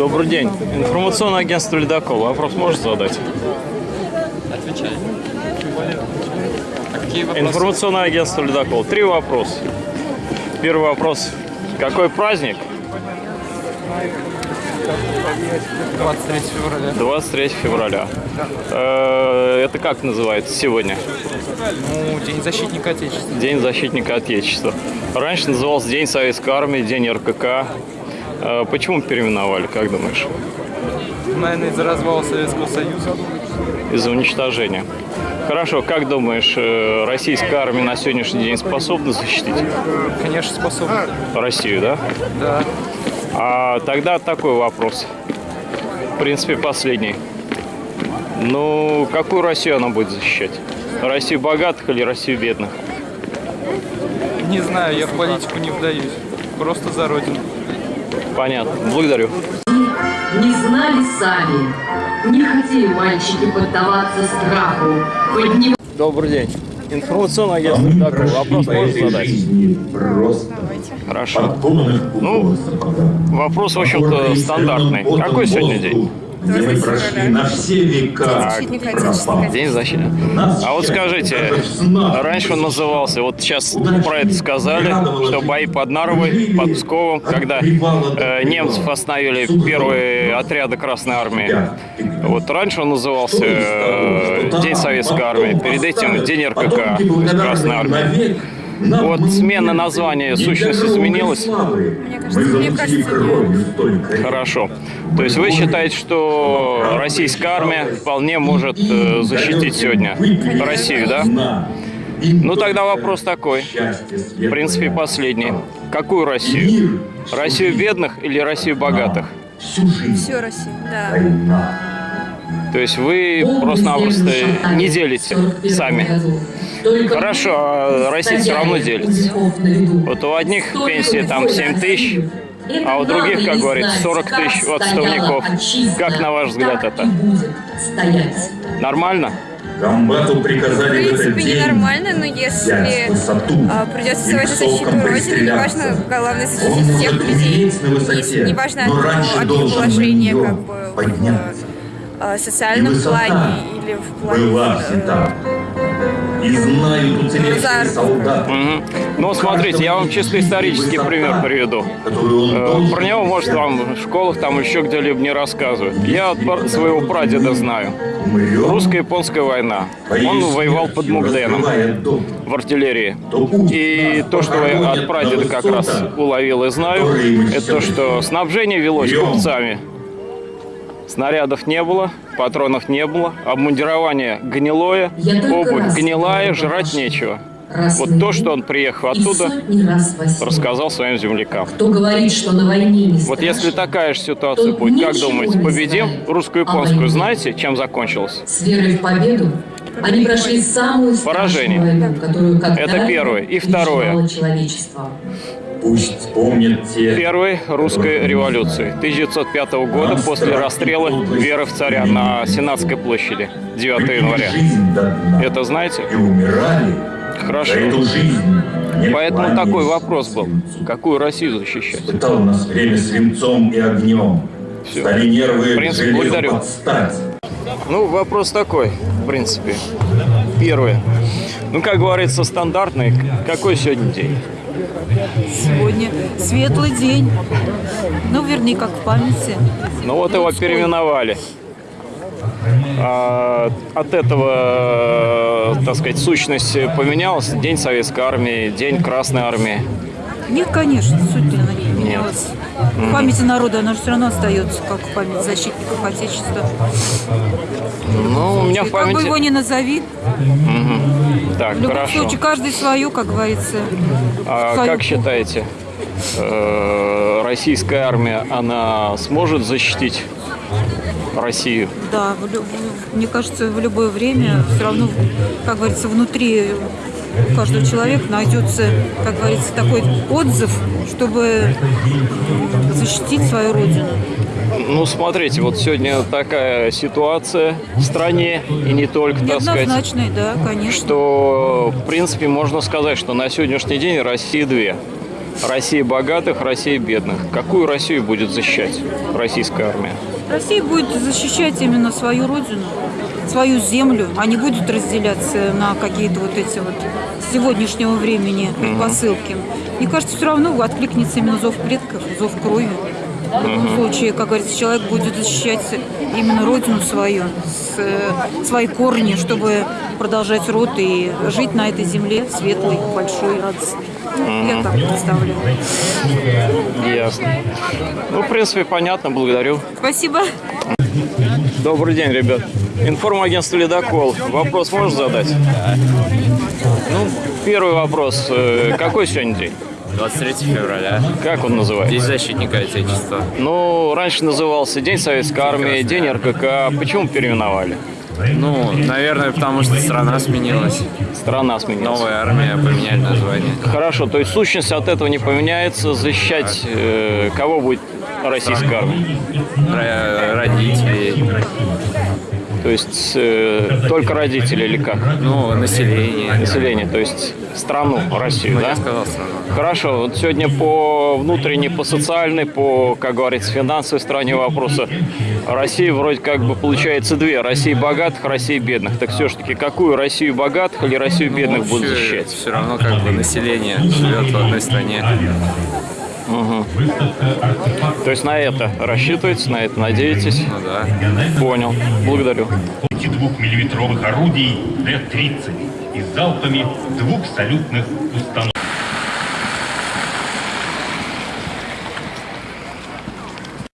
Добрый день. Информационное агентство «Ледокол». Вопрос можешь задать? Отвечай. А какие вопросы? Информационное агентство «Ледокол». Три вопроса. Первый вопрос. Какой праздник? 23 февраля. 23 февраля. Э, Это как называется сегодня? Ну, День защитника Отечества. День защитника Отечества. Раньше назывался День Советской Армии, День РКК. Э, Почему переименовали, как думаешь? Наверное, из-за развала Советского Союза. Из-за уничтожения. Хорошо, как думаешь, э, российская армия на сегодняшний день способна защитить Конечно, способны. Россию, да? Да. А тогда такой вопрос. В принципе, последний. Ну, какую Россию она будет защищать? Россию богатых или Россию бедных? Не знаю, я в политику не вдаюсь. Просто за родину. Понятно. Благодарю. Не знали сами, не хотели мальчики поддаваться страху, поднимать Добрый день. Информационное агентство «Такой». Вопрос можно задать? Просто Хорошо. Ну, Вопрос, в общем-то, стандартный. Какой сегодня день? Где мы прошли на все века. День защиты. А вот скажите, раньше он назывался, вот сейчас про это сказали, что бои под Нарвой, под Псковом, когда э, немцев остановили первые отряды Красной Армии. Вот раньше он назывался э, День Советской Армии, перед этим День РКК, Красной Армии. Вот смена названия, сущность изменилась? Мне кажется, мне кажется, Хорошо. То есть вы считаете, что российская армия вполне может э, защитить сегодня Россию, да? Ну тогда вопрос такой, в принципе последний. Какую Россию? Россию бедных или Россию богатых? всю Россию, да. То есть вы просто-напросто не делите сами. Хорошо, а Россия все равно делится. Вот у одних пенсии там 7 тысяч, а у других, как говорится, 40 тысяч отставников. Как на ваш взгляд это? Нормально? Комбату В приказали в этот принципе, день ненормально, но если высоту а, придется и сегодня защиту Родины, неважно, главное Он защитить всех может людей, на высоте, не- неважно но от, на положения нее как бы в а, И социальном плане или в плане Была э, всегда. И знают уцелевшие солдаты. Мгм. Ну, смотрите, я вам чисто исторический пример приведу. Э, Про него, может, вам в школах там еще где-либо не рассказывают. Я от своего прадеда знаю. Русско-японская война. Он воевал под Мугденом в артиллерии. И то, что я от прадеда как раз уловил и знаю, это то, что снабжение велось купцами. Снарядов не было, патронов не было, обмундирование гнилое, обувь гнилая, жрать нечего. Вот то, что он приехал оттуда, рассказал своим землякам. Кто говорит, что на войне не Вот если страшно, такая же ситуация будет, как думаете, победим войне. Знаете, чем закончилось? С верой в победу они прошли самую Поражение. войну, которую когда Это первое. И второе. человечество. Пусть вспомнят те, Первой русской революции 1905 года после расстрела веры в царя на Сенатской площади 9 выпили января. Это знаете? и умирали Хорошо. Поэтому такой вопрос был. Какую Россию защищать? Испытал нас время свинцом и огнем. Всё. Стали нервы В принципе, благодарю. подстать. Ну, вопрос такой, в принципе. Первый. Ну, как говорится, стандартный. Какой сегодня день? Сегодня светлый день. Ну, вернее, как в памяти. Ну вот его переименовали. А, от этого, так сказать, сущность поменялась. День Советской Армии, День Красной Армии. Нет, конечно, суть не менялась. Нет. В памяти народа она же все равно остается, как в память защитников Отечества. Меня в как бы его памяти... ни назови, Так, в любом хорошо. случае каждый свое, как говорится. А свою как считаете, э, российская армия, она сможет защитить Россию? Да, в- мне кажется, в любое время все равно, как говорится, внутри у каждого человека найдется, как говорится, такой отзыв, чтобы защитить свою родину. Ну, смотрите, вот сегодня такая ситуация в стране, и не только, так сказать, да, конечно. что, в принципе, можно сказать, что на сегодняшний день России две. Россия богатых, Россия бедных. Какую Россию будет защищать российская армия? Россия будет защищать именно свою родину, свою землю, не будет разделяться на какие-то вот эти вот сегодняшнего времени посылки. Мне кажется, все равно откликнется именно зов предков, зов крови. В любом случае, как говорится, человек будет защищать именно родину свою, с- э, свои корни, чтобы продолжать род и жить на этой земле светлой, большой, радостной. Я так представляю. Ясно. Ну, в принципе, понятно, благодарю. Спасибо. Добрый день, ребят. Информагентство «Ледокол». Вопрос можешь задать? Ну, первый вопрос. Э, Какой сегодня день? 23 февраля. Как он называется? День защитника Отечества. Ну, раньше назывался День Советской Армии, День РКК. Почему переименовали? Ну, наверное, потому что страна сменилась. Страна сменилась. Новая армия поменяли название. Хорошо, то есть сущность от этого не поменяется. Защищать э, кого будет российская армия? Ро- Родителей, То есть э, только родители или как? ну, население. Население, то есть страну, Россию, Ну, да? я сказал страну. Хорошо, вот сегодня по внутренней, по социальной, по, как говорится, финансовой стороне вопроса России вроде как бы получается две. Россия богатых, Россия бедных. Так все-таки какую Россию богатых или Россию бедных будут защищать? Все равно как бы население живет в одной стране. То есть на это рассчитываете, на это надеетесь? Ну да. Понял. Благодарю. 22-миллиметровых орудий Т-30 и залпами двух салютных установок.